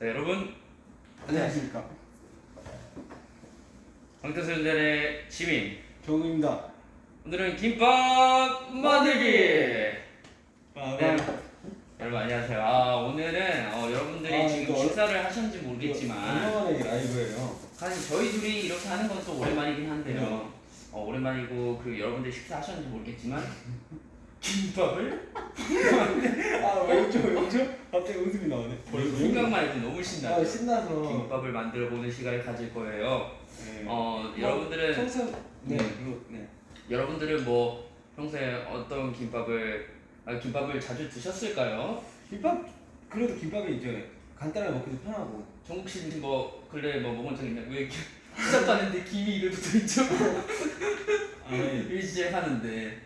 네, 여러분. 안녕하십니까. 방탄소년단의 지민. 정우입니다. 오늘은 김밥 만들기. 아, 네. 여러분 안녕하세요. 아 오늘은 어, 여러분들이 아, 지금 식사를 하셨는지 모르겠지만 오랜만에 라이브예요. 사실 저희 둘이 이렇게 하는 건 또 오랜만이긴 한데요. 어, 오랜만이고 그 여러분들이 식사하셨는지 모르겠지만 김밥을 아왜 웃죠 왜 웃죠? 갑자기 웃음이 나오네. 생각만 해도 너무 신나죠 아 신나서. 김밥을 만들어 보는 시간을 가질 거예요 네. 어 뭐, 여러분들은 평소 네 네. 네. 여러분들은 뭐 평소에 어떤 김밥을 아, 김밥을 자주 드셨을까요? 김밥 그래도 김밥이 이제 간단하게 먹기도 편하고. 정국 씨는 뭐 근래 뭐 먹은 적 있나요? 왜 시작하는데 김이 이렇게 붙어 있죠? 아니. 일시에 하는데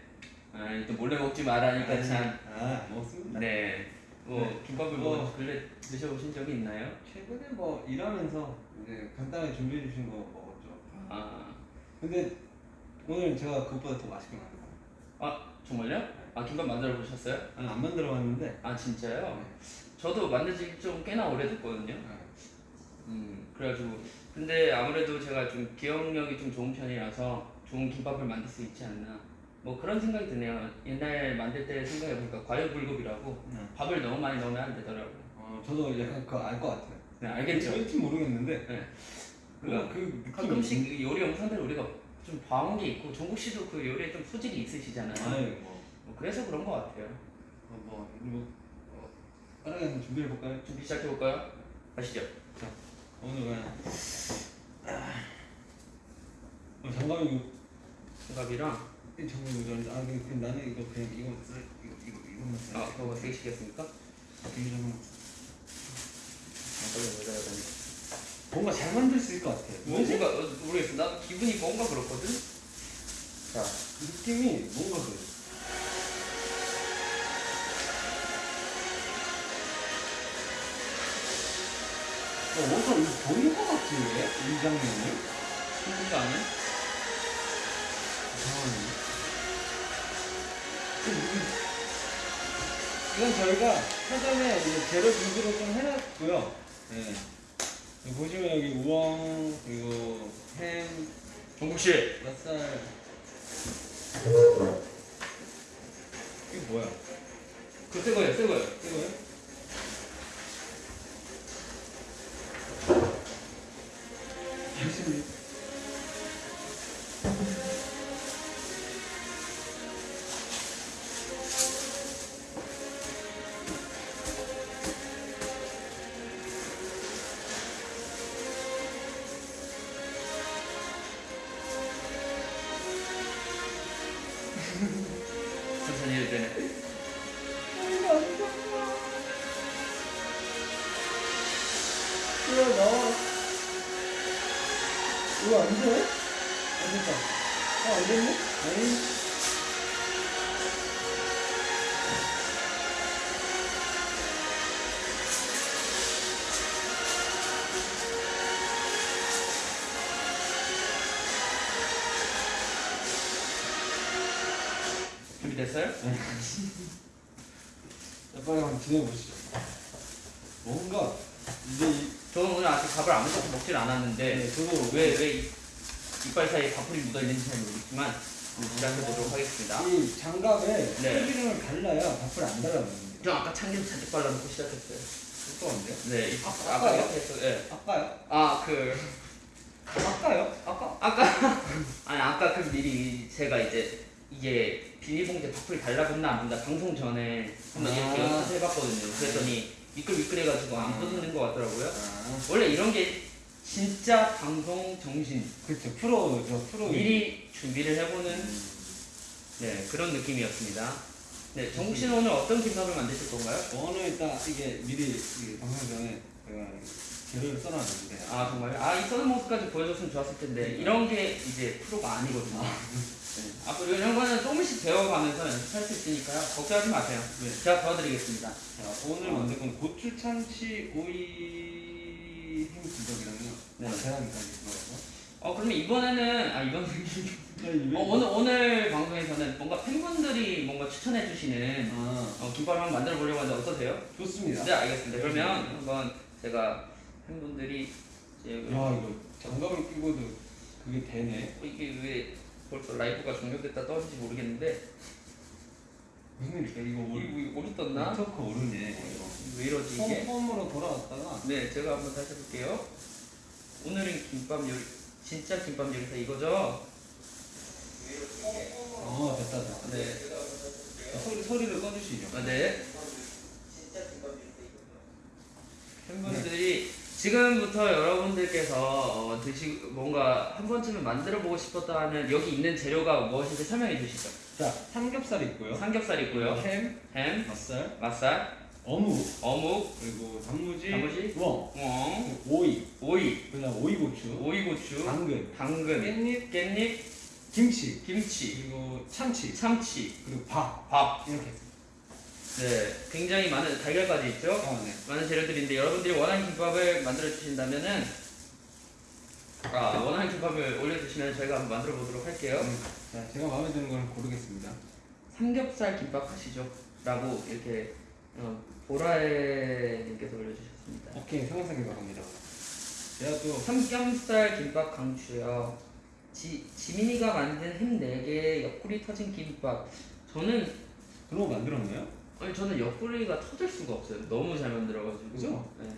아, 또 몰래 먹지 말라니까 참아 먹습니다. 네. 뭐 네. 김밥을 뭐 어. 근래 드셔보신 적이 있나요? 최근에 뭐 일하면서 이제 간단하게 준비해 주신 거 먹었죠. 아, 근데 오늘 제가 그것보다 더 맛있게 거. 아 정말요? 아 김밥 만들어 보셨어요? 아니 안 만들어 봤는데. 아 진짜요? 저도 만든 지좀 꽤나 오래됐거든요. 네. 음 그래가지고 근데 아무래도 제가 좀 기억력이 좀 좋은 편이라서 좋은 김밥을 만들 수 있지 않나 뭐 그런 생각이 드네요 옛날 만들 때 생각해보니까 과유불급이라고 네. 밥을 너무 많이 넣으면 안 되더라고요 어 저도 약간 그거 알 것 같아요. 네 알겠죠 왠지 모르겠는데. 네. 그, 그 느낌이 가끔씩 그 요리 영상들 우리가 좀 봐온 게 있고 종국 씨도 그 요리에 좀 소질이 있으시잖아요 아니 뭐, 뭐 그래서 그런 것 같아요 어, 뭐, 뭐 어, 빠르게 준비해 볼까요? 준비 시작해 볼까요? 가시죠 오늘 그냥 어, 장갑이 장갑이랑 이 장갑이 이거 아 근데 그 나는 이거 그냥 이거 쓰 이거 이거 이거만 써. 아 그거 좀 장갑을 왜 달아야 되니? 뭔가 잘 만들 수 있을 것 같아. 뭐, 뭔가 어, 모르겠어 나도 기분이 뭔가 그렇거든 자 느낌이 뭔가 그래. 어, 어디서 이거 보인 것 같지 왜? 이 장면이? 힘든 거 아니야? 이상하네. 이건 저희가 사전에 이제 재료 준비를 좀 해놨고요. 네. 보시면 여기 우엉 그리고 햄, 종국 씨 맛살. 이게 뭐야? 그거 새 거예요 새 거예요? 열심히. 빨리 한번 진행해보시죠. 뭔가, 이제, 이, 저는 오늘 아직 밥을 아무것도 먹질 않았는데 네, 저도 왜왜 이빨 사이에 밥풀이 묻어있는지 잘 모르겠지만 시작해보도록 하겠습니다 이 장갑에 네. 참기름을 발라야 밥을 안 달라붙는데. 저 아까 참기름 잔뜩 발라놓고 시작했어요 어떤데요? 네 이- 아, 아까? 이렇게 해서 예. 아까요? 아 그 아까요? 아까? 아까 아니 아까 그 미리 제가 이제 이게 비닐봉지에 밥풀이 달라붙나 안 붙나 방송 전에 한번 이렇게 아. 연습 해봤거든요 그랬더니 미끌미끌해가지고 안 아. 붙는 것 같더라고요 아, 원래 이런 게 진짜 방송 정신 그렇죠. 프로죠, 프로. 미리 준비를 해보는 네 그런 느낌이었습니다. 네 정국 씨는 오늘 어떤 김밥을 만드실 건가요? 저는 일단 이게 미리 방송 전에 제가 재료를 써놨는데. 아 정말 아이 써는 모습까지 보여줬으면 좋았을 텐데 이런 게 이제 프로가 아니거든요. 네. 앞으로 이런 거는 조금씩 배워가면서 연습할 수 있으니까요. 걱정하지 마세요. 네. 제가 도와드리겠습니다. 자, 오늘 만들 건 고추 참치 오이 햄 김밥이랑요. 네. 아, 계란까지 들어가서. 어 그러면 이번에는 아 이번 네, 어, 오늘 오늘 방송에서는 뭔가 팬분들이 뭔가 추천해 주시는 아, 어, 김밥을 한번 만들어 보려고 하는데 어떠세요? 좋습니다. 네 알겠습니다. 그러면 한번 제가 팬분들이 이제 야 이거 장갑을 끼고도 그게 되네. 어, 이게 왜 벌써 라이브가 종료됐다 떠는지 모르겠는데 무슨 일일까 이거 이거 올 이거 오류 떴나? 네트워크 오르네. 왜 이러지 홈, 이게? 홈으로 돌아왔다가 네, 제가 한번 다시 해볼게요. 오늘은 김밥 요리, 진짜 김밥 요리사 이거죠? 어 됐다 됐다. 네. 소리 소리를 꺼주시죠. 아, 네. 팬분들이 지금부터 여러분들께서 어, 드시 뭔가 한 번쯤은 만들어 보고 싶었다 하는 여기 있는 재료가 무엇인지 설명해 주시죠. 자 삼겹살 있고요. 삼겹살 있고요. 햄, 햄, 맛살, 맛살, 어묵, 어묵, 그리고 단무지, 단무지? 웡, 웡, 오이, 오이, 그다음 오이 고추, 오이 고추, 당근, 당근, 깻잎, 깻잎, 김치, 김치, 그리고 참치, 참치, 그리고 밥 밥. 이렇게. 네, 굉장히 많은 달걀까지 있죠. 아 네. 많은 재료들인데 여러분들이 원하는 김밥을 만들어 주신다면은 아 원하는 김밥을 올려주시면 저희가 한번 만들어 보도록 할게요. 음, 자 제가 마음에 드는 걸 고르겠습니다. 삼겹살 김밥 하시죠? 라고 이렇게 어, 보라에님께서 올려주셨습니다. 오케이 삼겹살 갑니다. 제가 또 삼겹살 김밥 강추요. 지, 지민이가 만든 햄 4개 옆구리 터진 김밥. 저는 그런 거 만들었나요? 아니 저는 옆구리가 터질 수가 없어요. 너무 잘 만들어가지고. 그죠? 네.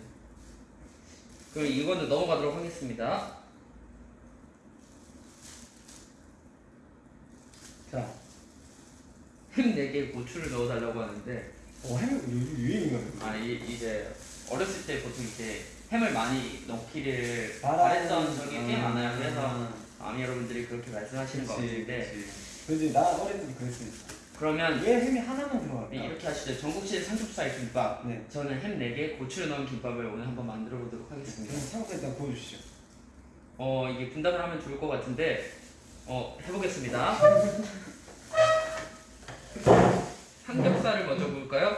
그럼 이거는 넘어가도록 하겠습니다. 자, 햄 4개 고추를 넣어달라고 하는데 어, 햄 요즘 유행인가요? 아 이, 이제 어렸을 때 보통 이제 햄을 많이 넣기를 바랬던 적이 꽤 아. 많아요. 그래서 아미 여러분들이 그렇게 말씀하시는 것 같은데 그지 나 어릴 때도 그랬으니까. 그러면 왜 햄이 하나만 들어갈까? 네, 이렇게 하시죠. 전국식 삼겹살 김밥. 네. 저는 햄 4개 고추를 넣은 김밥을 오늘 한번 만들어 보도록 하겠습니다. 그럼 삼겹살 일단 구워주시죠. 어 이게 분담을 하면 좋을 것 같은데 어 해보겠습니다. 삼겹살을 먼저 구울까요?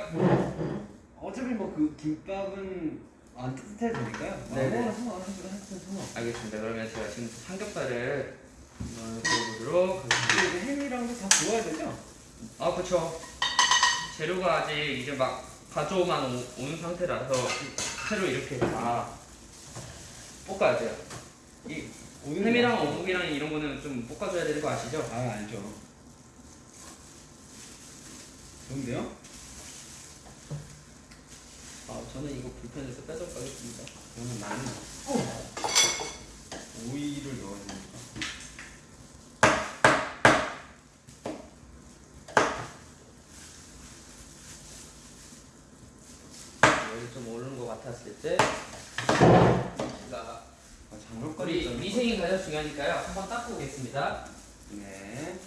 어차피 뭐 그 김밥은 안 따뜻해도 되니까요. 네네. 아무거나 상관없어요. 하여튼 상관. 알겠습니다. 그러면 제가 지금 삼겹살을 구워보도록 하겠습니다. 햄이랑도 다 구워야 되죠? 아 그쵸 재료가 아직 이제 막 가져오만 오- 온 상태라서 새로 이렇게 다 볶아야 돼요 이 햄이랑 어묵이랑 이런 거는 좀 볶아줘야 되는 거 아시죠? 아 알죠. 좋은데요? 아 저는 이거 불편해서 빼도록 하겠습니다 저는 나는 오이를 넣어야 되니까. 여기 같았을 때 제가 있잖아요. 위생이 가장 중요하니까요 한번 닦고 오겠습니다 네.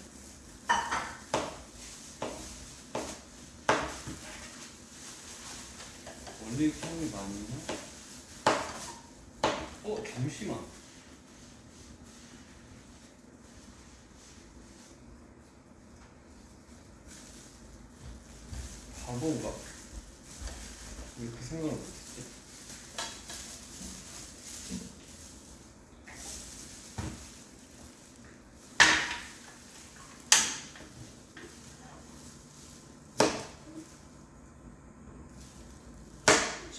원래 향이 많이 나? 어 잠시만. 바보인가? 왜그 생각을 못했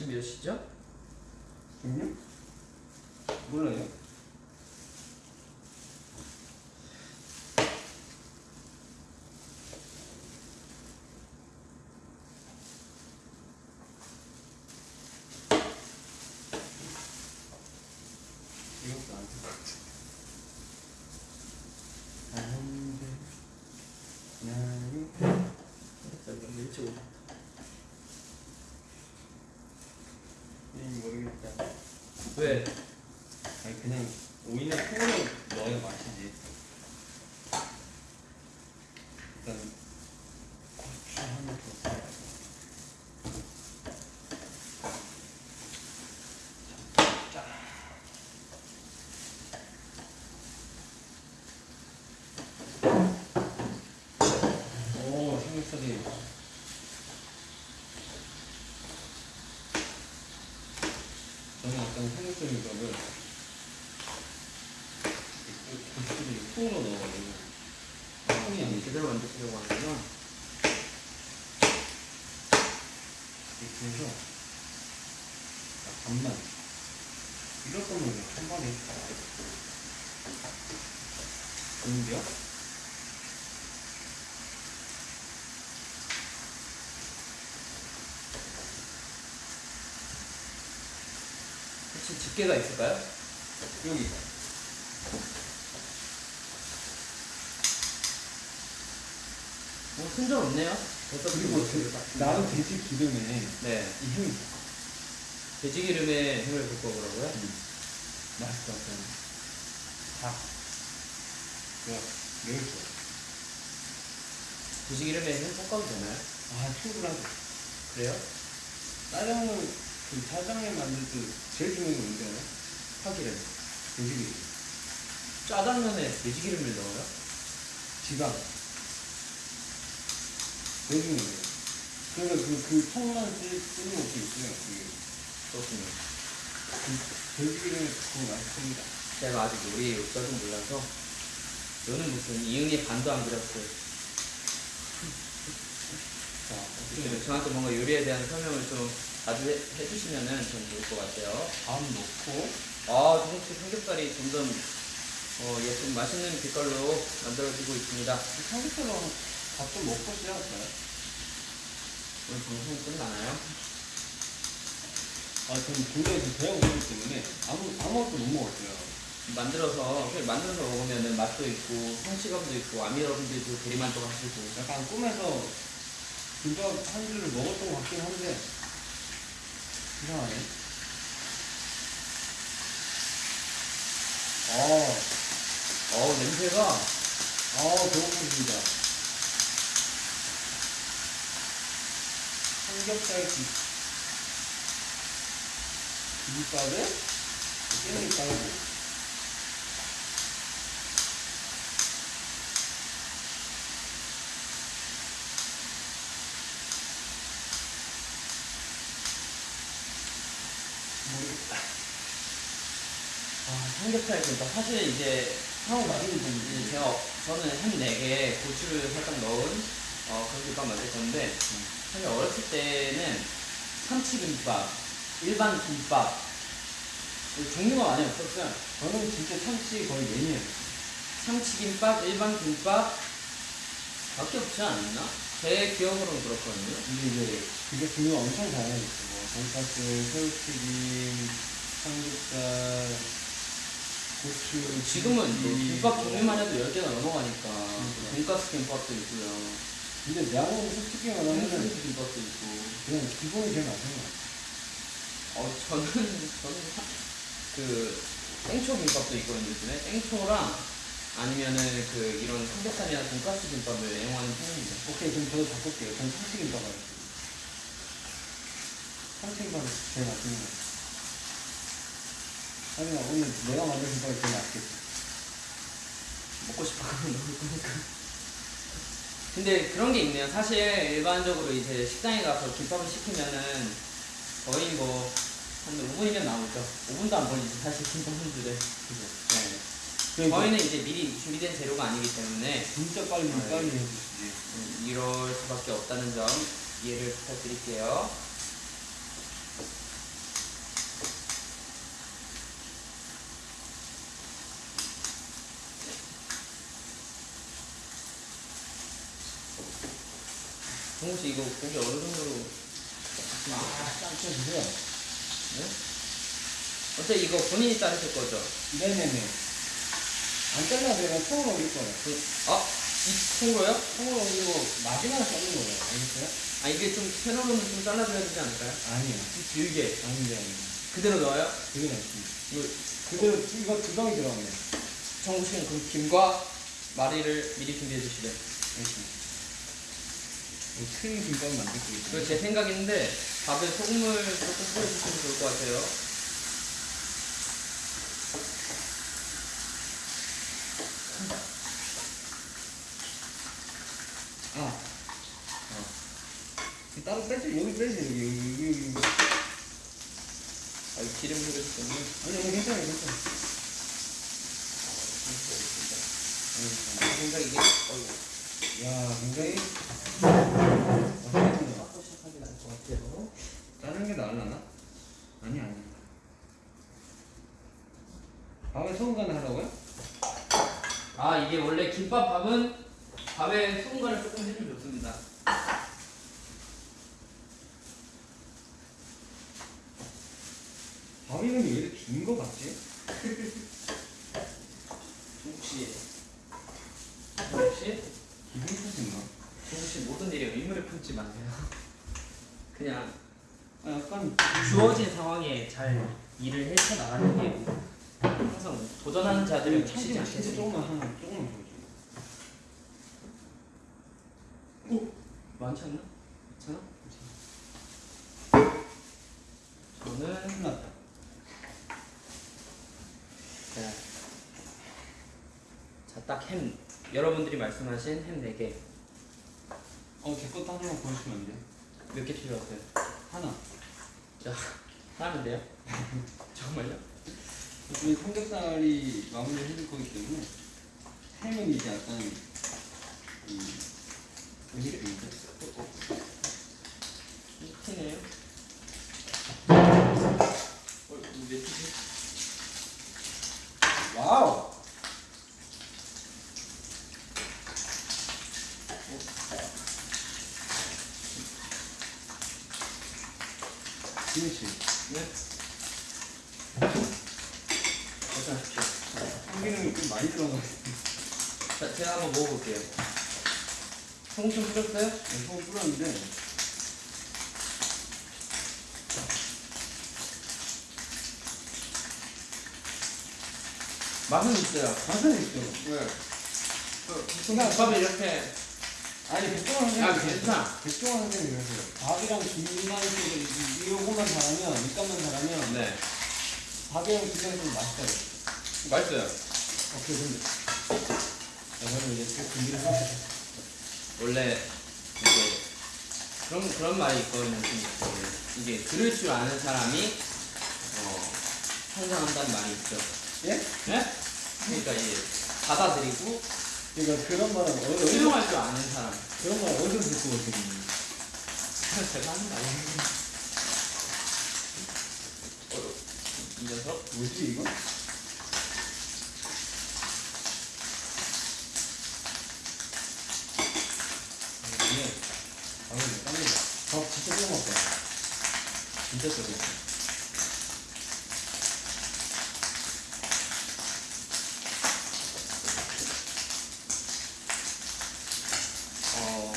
지? 지금 몇 시죠? 지금요? 몰라요. 이것도 안될것 같은데. 안 돼. 나는 일찍 오셨다 이 모르겠다. 왜? 아니 그냥 오이나 콩을 넣어야 맛이지. 일단 고추 하나 더. 오 삼겹살이 저는 약간 삼겹살 김밥을 고추를 통으로 넣어가지고 콩이 아니지 제대로 만드시려고 하는구나 그래서 밥 반만. 이럴 거면 천만에. 좋은데요? 혹시 집게가 있을까요? 여기. 뭐 순절 없네요. 벌써 그리고 그, 나도 돼지 기름에 네. 이 힘이 돼지 기름에 힘을 붓고 그러고요. 맛있을 것 같아요. 다. 좋아. 매울 거. 돼지 기름에 힘 볶아도 되나요? 아, 충분하죠. 그래요? 짜장면, 그 짜장면 만들 때 제일 중요한 게 뭔지 알아요? 파기름. 돼지 기름. 짜장면에 돼지 기름을 넣어요? 지방. 제일 중요해요. 그래서 그, 그 쓰, 쓰는 것도 있어요. 그게. 그렇군요. 그 돼지 기름에 그거 맛있습니다. 제가 아직 요리의 역사를 몰라서 너는 무슨 이응이 반도 안 그렸어요. 자, 좀 저한테 뭔가 요리에 대한 설명을 좀 자주 해, 해주시면은 좀 좋을 것 같아요. 밥 넣고, 아, 조금씩 삼겹살이 점점 어, 예쁜 맛있는 빛깔로 만들어지고 있습니다. 삼겹살랑 밥좀 먹고 시작할까요? 오늘 방송 끝나나요? 아, 저는 굉장히 그 배가 고프기 때문에 아무, 아무것도 못 먹었어요. 만들어서 그냥 만들어서 먹으면은 맛도 있고 성취감도 있고 아미러분도 있고 대리만족 하시고 약간 꿈에서 김밥 한 줄을 먹었던 것 같긴 한데 이상하네. 아, 어 냄새가 아 배고프습니다. 삼겹살 기, 김밥에 깻잎 깔고 아 삼겹살 김밥 사실 이제 상호 맛있는 이제 분이 제가 저는 한 4개 고추를 살짝 넣은 어, 그런 김밥 만들 건데 사실 어렸을 때는 참치김밥, 일반 김밥 종류가 많이 없었어요. 저는 진짜 참치 거의 매니아예요. 참치김밥, 일반 김밥 밖에 없지 않았나? 제 기억으로는 그렇거든요. 근데 이제 그게 종류가 엄청 다양해졌어. 뭐 돈가스, 새우튀김, 삼겹살. 지금은 뭐. 김밥 종류만 해도 10개가 넘어가니까 돈가스 김밥도 있고요. 근데 양은 솔직히 말하면 생수 김밥도 있고. 그냥 기본이 제일 맛있는 것 같아. 어, 저는, 저는 사- 그 땡초 김밥도 있거든요. 요즘에 땡초랑 아니면은 그 이런 삼겹살이나 돈가스 김밥을 애용하는 편입니다. 오케이, 그럼 저도 바꿀게요. 전 참치 김밥 하겠습니다. 참치 김밥이 제일 맛있는 것 같아. 하지만 오늘 내가 만든 김밥이 제일 맛있겠지. 먹고 싶어 하면 먹을 거니까. 근데 그런 게 있네요. 사실 일반적으로 이제 식당에 가서 김밥을 시키면은 거의 뭐 한 5분이면 나오죠. 5분도 안 걸리지 사실 김밥 한 줄에. 그죠? 네. 그러니까 저희는 이제 미리 준비된 재료가 아니기 때문에 진짜 빨리 네. 빨리 해주시지. 음, 이럴 수밖에 없다는 점 이해를 부탁드릴게요. 씨 이거 고기 어느 정도로 아, 짱쳐 주세요. 네? 어차피 이거 본인이 자르실 거죠? 네네네. 안 잘라도 내가 통으로 올릴 거예요. 그- 아, 이 통으로요? 통으로 올리고 마지막에 자르는 거예요. 알겠어요? 아 이게 좀 세로로는 좀 잘라줘야 되지 않을까요? 아니요. 좀 길게 아닌데, 아닌데. 그대로 넣어요? 그게 낫습니다. 이거 그대로 이거 두 방이 들어가네. 정우 씨는 그럼 김과 마리를 미리 준비해 주시래. 알겠습니다. 뭐큰 김밥 만들 거기 그제 생각인데 밥에 소금을 조금 뿌려주시면 좋을 것 같아요. 아. 어. 따로 빼지, 여기 빼지, 여기, 여기, 여기. 여기. 아, 이 기름 흐르기 때문에. 아니, 여기 괜찮아요, 괜찮아요. 제 생각 이게 어이구. 야, 굉장히. 맛있겠네요. 깎고 시작하기 나을 것 같아요. 자른 게 나을라나? 아니, 아니. 밥에 소금 간을 하라고요? 아 이게 원래 김밥 밥은 밥에 소금 간을 조금 해주면 좋습니다. 밥이 근데 왜 이렇게 긴 거 같지? 혹시 혹시 기분 탓인가? 혹시 모든 일에 의무를 품지 마세요. 그냥 아 약간 주어진 상황에 잘 일을 헤쳐 나가는 게 항상 도전하는 자들은 치지 진짜 않겠습니까? 조금만 하나 조금만 보여줘. 많지 않나? 괜찮아? 저는 끝났다. 자, 자, 딱 햄. 여러분들이 말씀하신 햄 4개. 어, 제 것도 하나만 보여주면 안 돼? 몇개 필요하세요? 하나. 자, 하면 돼요? 정말요? 어차피 삼겹살이 마무리 해줄 거기 때문에 햄은 이제 약간 이 음식인데 이티네요. 어, 몇 개지? 와우! 김치 네. 괜찮으십시오. 참기름이 좀 많이 들어간 것 같아 자, 제가 한번 먹어볼게요. 소금 좀 뿌렸어요? 네, 소금 뿌렸는데 맛은 있어요. 맛은 있죠 네. 김밥이 이렇게 아니 백종원 선생님 아, 괜찮아. 백종원 선생님 그러세요 밥이랑 김만 쪽을 이거만 잘하면 밑간만 잘하면 네. 밥이랑 김만 좀 맛있다 맛있어요. 오케이 근데 자 그러면 이제 또 준비를 해볼게요 원래 이제 그런 그런 말이 있거든요. 이게 들을 줄 아는 사람이 어, 성장한다는 말이 있죠. 예? 네? 그러니까 이제 받아들이고 그러니까 그런 말은 어, 어디서 수용할 줄 아는 사람. 그런 말 어디서 듣고 오시는 제가 하는 거 아니에요. 어, 이 녀석? 뭐지 이거? 이게 못 땀니다 밥 진짜 끓여 먹었다 진짜 쏘네. 어,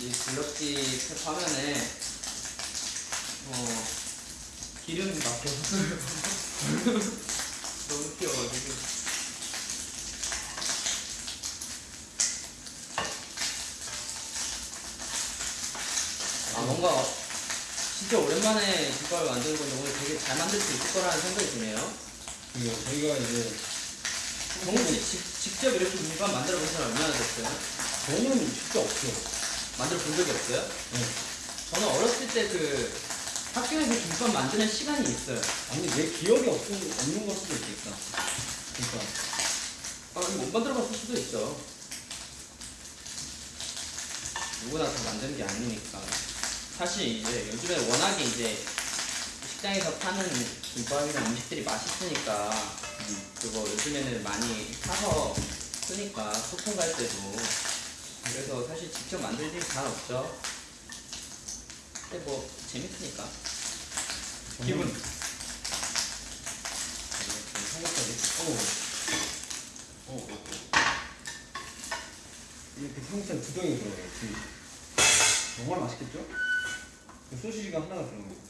이 블럭지 화면에 어, 기름 막혀서 너무 튀어가지고 아 뭔가 진짜 오랜만에 김밥을 만드는 건데 오늘 되게 잘 만들 수 있을 거라는 생각이 드네요. 그리고 저희가 이제 정우 씨 직, 직접 이렇게 김밥 만들어 본 사람 얼마나 됐어요? 저는 진짜 없어요 만들어 없어요? 네. 저는 어렸을 때 그 학교에서 김밥 만드는 시간이 있어요. 아니 내 기억이 없, 없는 걸 수도 있겠다 그러니까 아, 못 만들어 봤을 수도 있죠. 누구나 다 만드는 게 아니니까. 사실 이제 요즘에 워낙에 이제 식당에서 파는 김밥이나 음식들이 맛있으니까 음. 그거 요즘에는 많이 사서 쓰니까 소풍 갈 때도 그래서 사실 직접 만들 일이 잘 없죠. 근데 뭐 재밌으니까. 기분. 삼겹살이 어. 어, 어, 어. 이렇게 삼겹살 두 덩이 들어가요 정말 맛있겠죠? 그 소시지가 하나가 들어가요.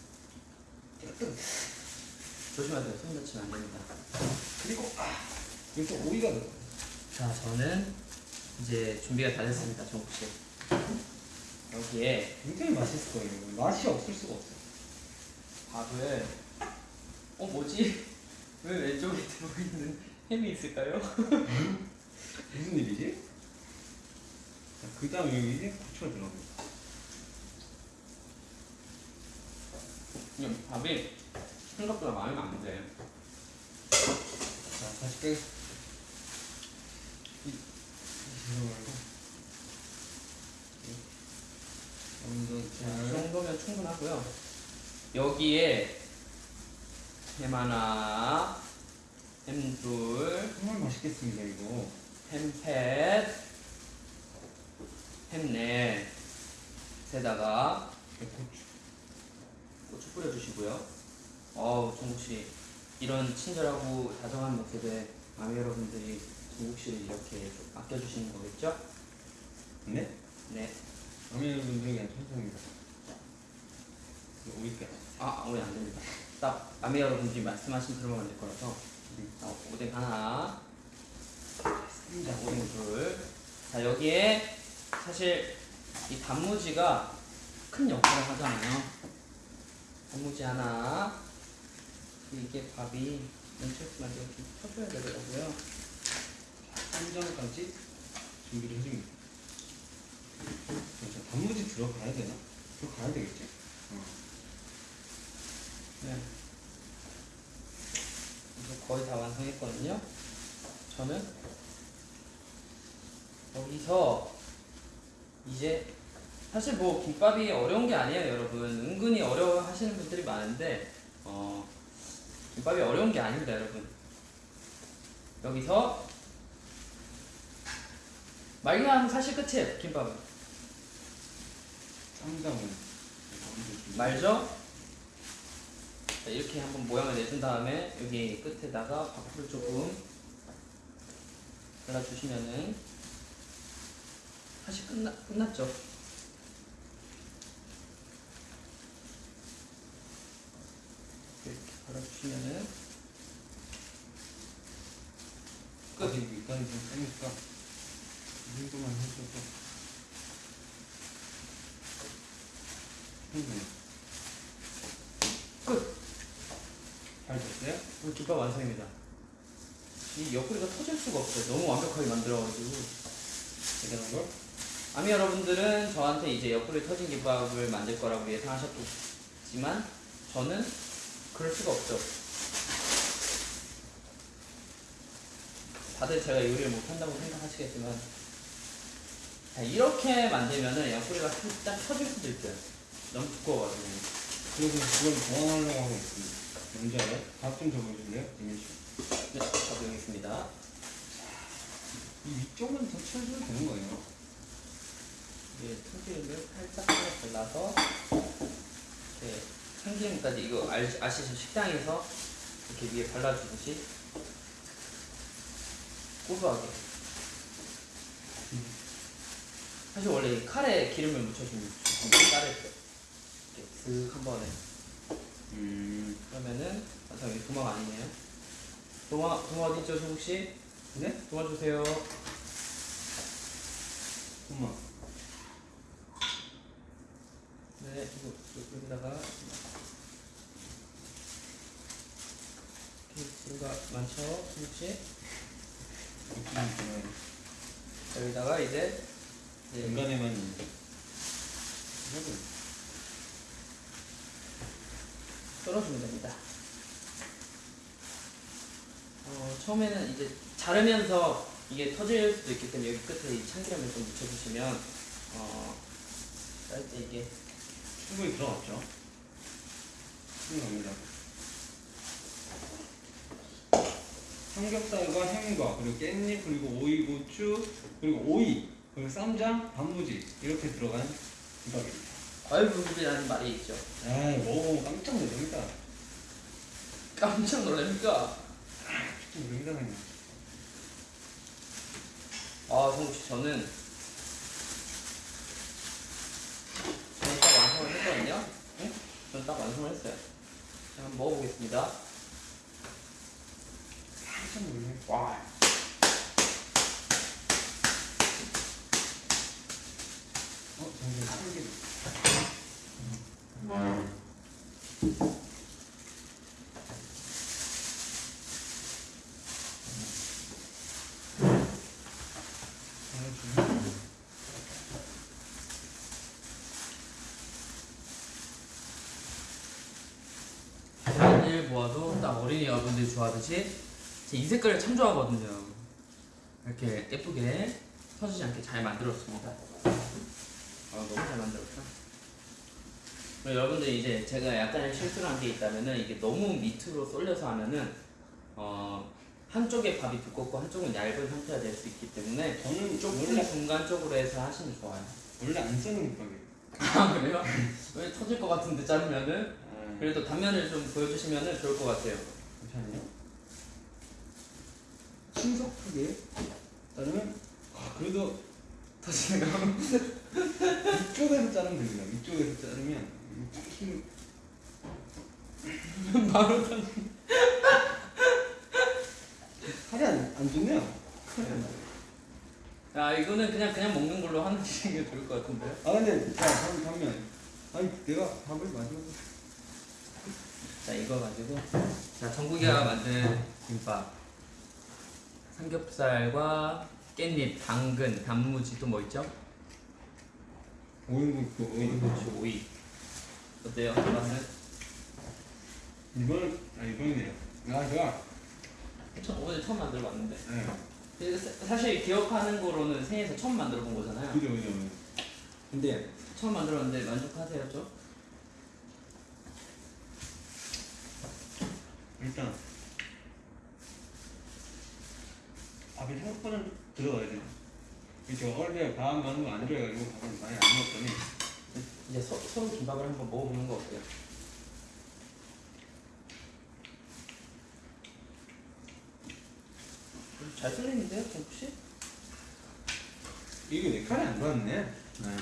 조심하세요. 손 다치면 안 됩니다. 그리고 아 여기서 오이가 들어가요 자, 저는 이제 준비가 다 됐습니다, 정국 씨. 여기에 굉장히 맛있을 거예요 맛이 없을 수가 없어요 밥을 어 뭐지? 왜 왼쪽에 들어있는 햄이 있을까요? 무슨 일이지? 그 다음에 여기 고추가 들어가요 그냥 밥이 생각보다 많이 안 돼. 자 다시 빼 먼저 이잘 정도면 충분하고요. 여기에 햄 하나, 햄 둘, 정말 맛있겠습니다 이거. 햄 팻, 햄넷, 에다가 고추. 고추 뿌려주시고요. 어우 정국 씨 이런 친절하고 다정한 모습에 아미 여러분들이 씨를 이렇게 좀 아껴주시는 거겠죠? 네? 네. 여러분들은 그냥 천성입니다. 오이까지. 아 오늘 안 됩니다. 딱 아미 여러분들이 말씀하신 그런 만들 거라서 어, 오뎅 하나, 자, 오뎅 둘. 자 여기에 사실 이 단무지가 큰 역할을 하잖아요. 단무지 하나. 이게 밥이 뭉쳤지만 이렇게 쳐줘야 되더라고요. 쌈장까지 준비를 해줍니다. 자, 단무지 들어가야 되나? 들어가야 되겠지? 어. 네. 이제 거의 다 완성했거든요. 저는 여기서 이제 사실 뭐 김밥이 어려운 게 아니에요, 여러분. 은근히 어려워 하시는 분들이 많은데 어, 김밥이 어려운 게 아닙니다, 여러분. 여기서 말기만 사실 끝이에요, 김밥은. 준비. 말죠? 자, 이렇게 한번 모양을 내준 다음에 여기 끝에다가 밥풀 조금 발라주시면은 사실 끝나, 끝났죠? 이렇게 발라주시면은 끝. 아직 밑간이 좀 세니까 이 정도만 해줘도 충분해. 끝! 잘 됐어요? 오늘 김밥 완성입니다. 이 옆구리가 터질 수가 없어요. 너무 완벽하게 만들어가지고. 대단한 걸? 아미 여러분들은 저한테 이제 옆구리 터진 김밥을 만들 거라고 예상하셨겠지만 저는 그럴 수가 없죠. 다들 제가 요리를 못한다고 생각하시겠지만 자, 이렇게 만들면은 옆구리가 살짝 터질 수도 있어요. 너무 두꺼워가지고. 그래서 그걸 보완하려고 하고 있습니다. 뭔지 알아요? 밥좀 적어줄래요? 이민 씨? 네, 적용했습니다. 이 위쪽은 더 채워주면 되는 거예요. 이제 참기름을 살짝 발라서 이렇게 참기름까지 이거 알, 아시죠? 식당에서 이렇게 위에 발라주듯이 고소하게 사실 원래 이 칼에 기름을 묻혀주면 때 이렇게 슥한 번에 음. 그러면은 아 잠깐 도마가 아니네요 도마 도마 어디 있죠 혹시 네? 도와주세요 엄마. 네 이거 여기다가 이렇게 뭔가 많죠 좋아요. 여기다가 이제 해도 썰어주면 됩니다. 어, 처음에는 이제 자르면서 이게 터질 수도 있기 때문에 여기 끝에 이 참기름을 좀 묻혀주시면 어, 쌀 때 이게 충분히 들어갔죠? 충분합니다. 삼겹살과 햄과 그리고 깻잎 그리고 오이 고추 그리고 오이 그리고 쌈장 단무지 이렇게 들어간 김밥입니다. 과일불급이라는 말이 있죠. 에이 먹어보면 깜짝 놀랍니다. 깜짝 놀랍니까? 좀 굉장히 아, 성국 씨, 저는 저는 딱 완성을 했거든요. 응? 저는 딱 완성을 했어요. 자, 한번 먹어보겠습니다. 깜짝 놀래. 와. 보아도 딱 어린이 여러분들이 좋아하듯이 제이 색깔을 참 좋아하거든요. 이렇게 예쁘게 터지지 않게 잘 만들었습니다. 아 너무 잘 만들었다. 여러분들 이제 제가 약간의 실수를 한 게 있다면은 이게 너무 밑으로 쏠려서 하면은 어 한쪽에 밥이 두껍고 한쪽은 얇은 상태가 될 수 있기 때문에 저는 조금 원래 중간 쪽으로 해서 하시면 좋아요. 원래 안 쓰는 김밥이에요. 아 그래요? 왜 터질 것 같은데 자르면은 아, 그래도 단면을 좀 보여주시면은 좋을 것 같아요. 괜찮아요? 신속하게 자르면 아, 그래도 터지는 거. 위쪽에서 자르면 됩니다. 위쪽에서 자르면 힘 바로 터. 살이 안, 안 좋네요. 안 좋아요. 아 이거는 그냥 그냥 먹는 걸로 하는 게 좋을 것 같은데요. 아 근데 자 다음 단면 아니 내가 밥을 마지막에 자 이거 가지고 자 정국이가 만든 김밥 삼겹살과 깻잎, 당근, 단무지 또 뭐 있죠? 오인국 그 오인 그렇죠 오이 어때요? 맛은? 이번 아 이번이네요. 아 제가 처, 오늘 처음 만들어 봤는데 네 근데 사- 사실 기억하는 거로는 생에서 처음 만들어 본 거잖아요 그죠 그죠. 그죠. 근데 처음 만들었는데 만족하세요 좀? 일단 밥이 생각보다 들어가야 돼 어릴 때밥 많은 거 안 좋아해가지고 밥을 많이 안 먹었더니 이제 서, 서로 김밥을 한번 먹어보는 거 어때요? 잘 썰리는데요, 정국씨? 이게 내 칼이 안 좋았네. 네.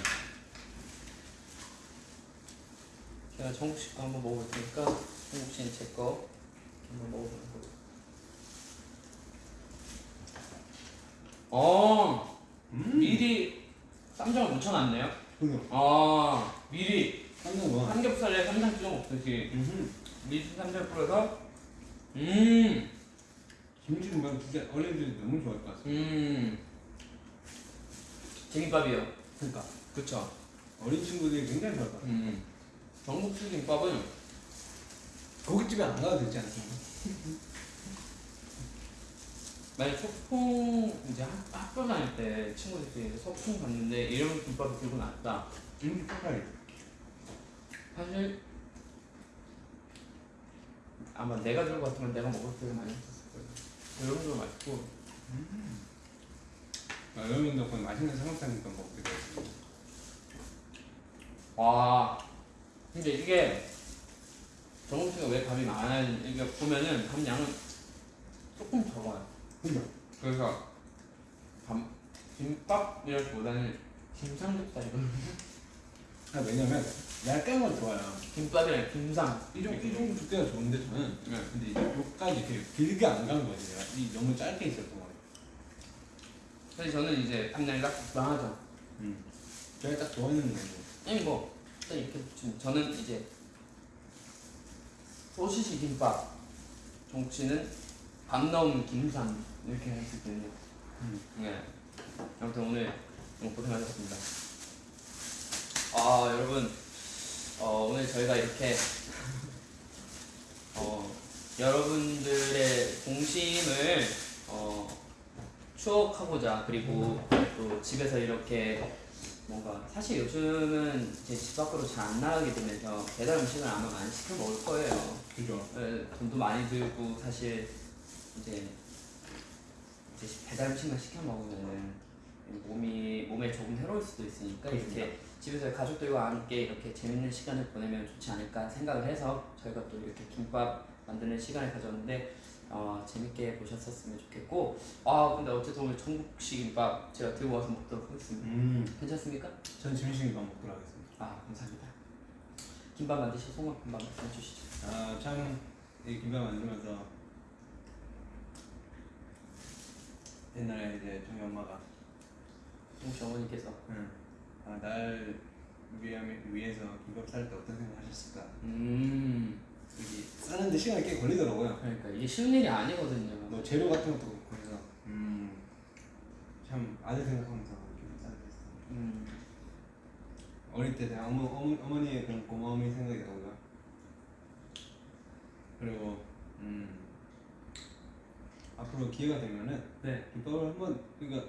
제가 정국씨 거 한번 먹어볼 테니까 정국 씨는 제거 한번 먹어보는 거. 어, 음. 미리 쌈장을 묻혀놨네요. 그죠. 아, 미리 깜짝 놀라. 삼겹살에 쌈장 찍어 먹듯이 음. 미리 쌈장 뿌려서 음, 김치국밥 진짜 어린이들이 너무 좋아할 것 같아요. 음, 제김밥이요. 그러니까, 그쵸. 어린 친구들이 굉장히 좋아할 것 같아요. 음, 전국식 김밥은 고깃집에 안 가도 되지 않습니까? 만약 소풍 이제 학- 학교 다닐 때 친구들끼리 소풍 갔는데 이런 김밥을 들고 나왔다. 김치 폭발이. 사실 아마 내가 들고 왔으면 내가 먹을 때 많이 했었을 거예요. 이런 거 맛있고 아, 여러분 덕분에 맛있는 삼겹살 김밥 먹게 됐어요. 와 근데 이게 정국 씨가 왜 밥이 많아야 이게 보면은 밥 양은 조금 적어요. 그래서 밥 김밥 이라기보다는 김삼겹살 이거든요. 아, 왜냐면 얇게 걸 좋아요. 김밥이랑 김삼 이 정도, 이 정도 두께가 좋은데 저는 네. 근데 이제 여기까지 이렇게 길게 안 간 거지 내가 이 너무 짧게 있었던 거예요 그래서 저는 이제 밥량이 딱 적당하죠. 음. 제가 딱 좋아하는 거예요 아니 뭐 일단 이렇게 좀 저는 이제 소시지 김밥 정치는 밥 넣은 김삼 이렇게 했거든요. 음. 네. 아무튼 오늘 너무 고생하셨습니다. 아 여러분 어, 오늘 저희가 이렇게 어, 여러분들의 공심을 어, 추억하고자 그리고 또 집에서 이렇게 뭔가 사실 요즘은 제 집 밖으로 잘 안 나가게 되면서 배달 음식을 아마 많이 시켜 먹을 거예요. 그죠? 에, 돈도 많이 들고 사실 이제 이제 배달 음식만 시켜 먹으면은 몸이 몸에 조금 해로울 수도 있으니까 이렇게 집에서 가족들과 함께 이렇게 재밌는 시간을 보내면 좋지 않을까 생각을 해서 저희가 또 이렇게 김밥 만드는 시간을 가졌는데 어, 재밌게 보셨었으면 좋겠고 아 근데 어쨌든 오늘 전국식 김밥 제가 들고 와서 먹도록 하겠습니다. 음. 괜찮습니까? 전 점심 김밥 먹도록 하겠습니다 아 감사합니다. 김밥 만드실 송합 김밥 말씀해 주시죠. 아참이 김밥 만들면서 옛날에 이제 저희 엄마가 어머니께서. 응. 아, 날 위하, 위해서 김밥 쌀 때 어떤 생각 하셨을까? 음. 이게 싸는데 시간이 꽤 걸리더라고요. 그러니까 이게 쉬운 일이 아니거든요. 뭐 재료 같은 것도 그렇고 해서. 음참 아들 생각하면서 싸게 음. 어릴 때 그냥 어머, 어머, 어머니의 그런 고마움이 생각이 나고요. 그리고 음 앞으로 기회가 되면은 네. 김밥을 한번 그러니까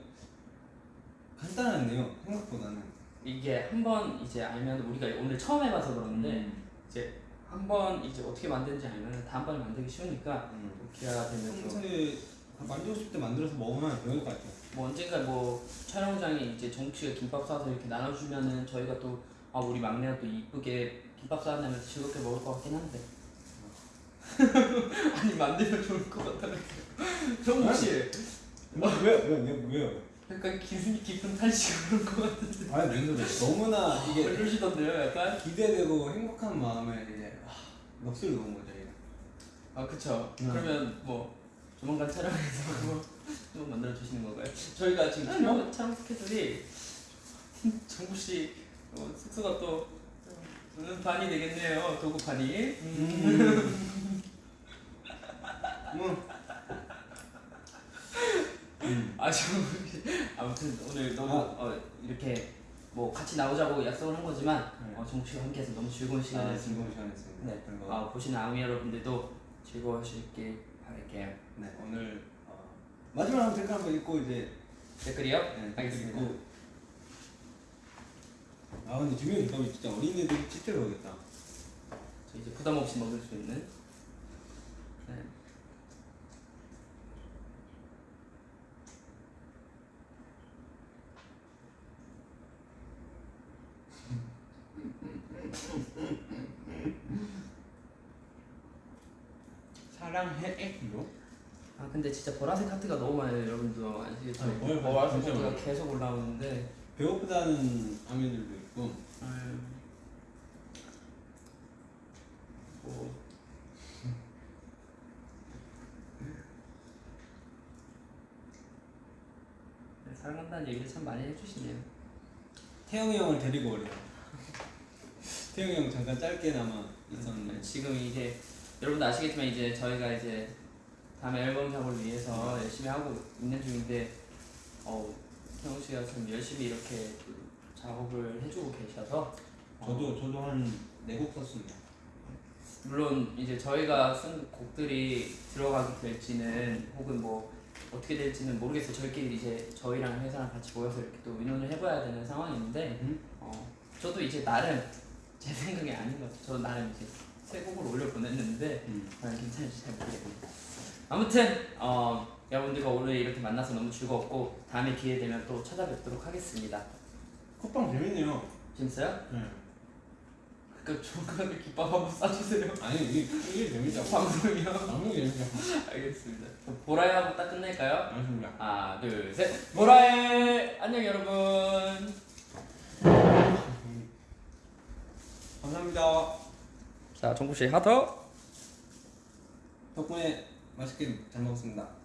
간단하네요 생각보다는 이게 한번 이제 알면 우리가 오늘 처음 해봐서 그러는데 음. 이제 한번 이제 어떻게 만드는지 알면 다음번에 만들기 쉬우니까 음. 또 기회가 되면 또 평소에 만들고 싶을 때 만들어서 먹으면 배울 것 같아요. 뭐 언젠가 뭐 촬영장에 이제 정치가 김밥 싸서 이렇게 나눠주면은 저희가 또 아 우리 막내가 또 이쁘게 김밥 싸다면서 즐겁게 먹을 것 같긴 한데 아니 만들면 좋을 것 같다니까 정국 씨 왜왜왜 왜요? 약간 기분이 깊은 탄식을 그런 것 같은데 아니 왜 그래? 너무나 이게 그러시던데요 약간 기대되고 행복한 마음에 이제 아, 넋을 놓은 거죠. 이게. 아 그쵸 음. 그러면 뭐 조만간 촬영해서 뭐, 또 만들어 주시는 건가요? 저희가 지금 아니, 촬영, 촬영 스케줄이 정국 씨 어, 숙소가 또 음, 반이 되겠네요 도구판이 음. 음. 아씨 아무튼 오늘 너무 아. 어, 이렇게 뭐 같이 나오자고 약속을 한 거지만 네. 어, 정국 씨와 함께해서 너무 즐거운 아, 시간이었습니다 즐거운 시간이었습니다. 네. 아, 보시는 아미 여러분들도 즐거우실길 바랄게요 네, 오늘 어, 마지막으로 댓글 한번 읽고 이제 댓글이요? 네, 알겠습니다 읽고 아 근데 주민이 진짜 진짜 배우겠다. 저 이제 부담 없이 먹을 수 있는 네. 사랑해 애기요? 아 근데 진짜 보라색 하트가 너무 많아요 여러분도 아시겠죠? 아, 뭘 보라색 하트가 많아요. 계속 올라오는데 배고프다는 아미들도 있고 음, 뭐 네, 사랑한다는 얘기를 참 많이 해주시네요 태영이 형을 데리고 오래요. 태영이 형 잠깐 짧게나마 있었는데 지금 이제 여러분도 아시겠지만 이제 저희가 이제 다음 앨범 작업을 위해서 열심히 하고 있는 중인데 어 형우 씨가 참 열심히 이렇게 작업을 해주고 계셔서 어, 저도 저도 한 네 곡 썼습니다. 물론 이제 저희가 쓴 곡들이 들어가게 될지는 혹은 뭐 어떻게 될지는 모르겠어요. 저희끼리 이제 저희랑 회사랑 같이 모여서 이렇게 또 의논을 해봐야 되는 상황인데 음? 어, 저도 이제 나름 제 생각이 아닌 것 같아요. 저도 나름 이제 새 곡을 올려 보냈는데 음. 과연 괜찮을지 잘 모르겠네요. 아무튼 어, 여러분들과 오늘 이렇게 만나서 너무 즐거웠고 다음에 기회 되면 또 찾아뵙도록 하겠습니다. 콧방 재밌네요. 재밌어요? 네. 그 조금만 기밥 한번 싸주세요. 아니 이게 이게 재밌다고. 방송이요. 방송 재밌다고. 알겠습니다. 보라에 하고 딱 끝낼까요? 알겠습니다. 하나, 둘, 셋. 보라에 안녕 여러분. 감사합니다. 자, 정국 씨 하더. 덕분에 맛있게 잘 먹었습니다.